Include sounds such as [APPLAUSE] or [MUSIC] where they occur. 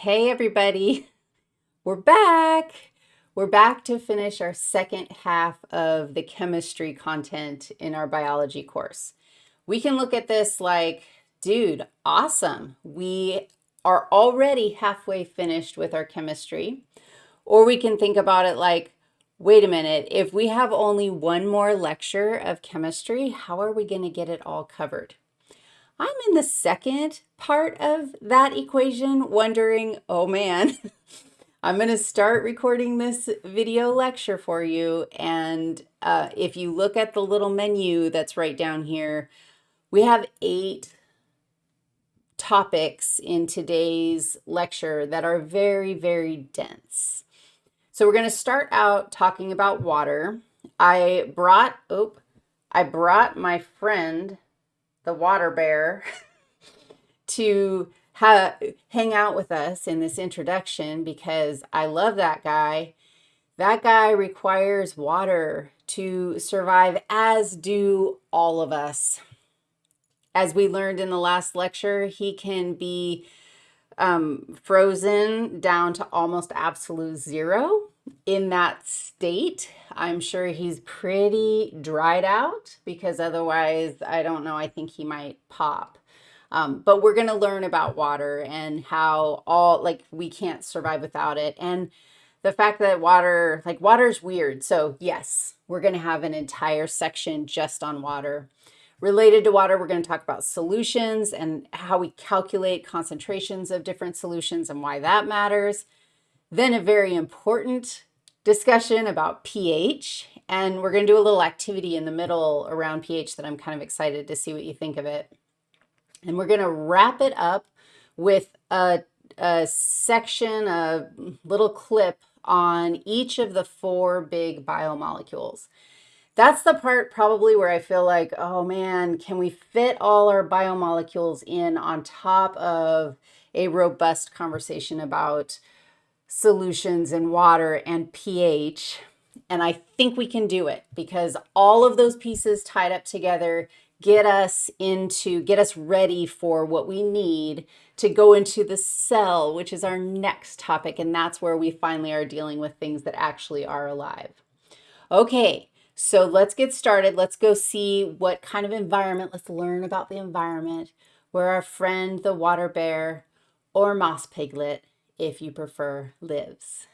Hey, everybody. We're back. We're back to finish our second half of the chemistry content in our biology course. We can look at this like, dude, awesome. We are already halfway finished with our chemistry. Or we can think about it like, wait a minute, if we have only one more lecture of chemistry, how are we going to get it all covered? I'm in the second part of that equation wondering, oh man, [LAUGHS] I'm going to start recording this video lecture for you. And uh, if you look at the little menu that's right down here, we have eight topics in today's lecture that are very, very dense. So we're going to start out talking about water. I brought, oh, I brought my friend the water bear [LAUGHS] to hang out with us in this introduction because I love that guy. That guy requires water to survive, as do all of us. As we learned in the last lecture, he can be um, frozen down to almost absolute zero in that state. I'm sure he's pretty dried out because otherwise, I don't know, I think he might pop. Um, but we're going to learn about water and how all, like, we can't survive without it. And the fact that water, like, water's weird. So, yes, we're going to have an entire section just on water. Related to water, we're going to talk about solutions and how we calculate concentrations of different solutions and why that matters. Then a very important discussion about pH, and we're going to do a little activity in the middle around pH that I'm kind of excited to see what you think of it. And we're going to wrap it up with a, a section, a little clip on each of the four big biomolecules. That's the part probably where I feel like, oh man, can we fit all our biomolecules in on top of a robust conversation about solutions in water and pH. And I think we can do it because all of those pieces tied up together get us into, get us ready for what we need to go into the cell, which is our next topic. And that's where we finally are dealing with things that actually are alive. Okay, so let's get started. Let's go see what kind of environment, let's learn about the environment where our friend, the water bear or moss piglet if you prefer, lives.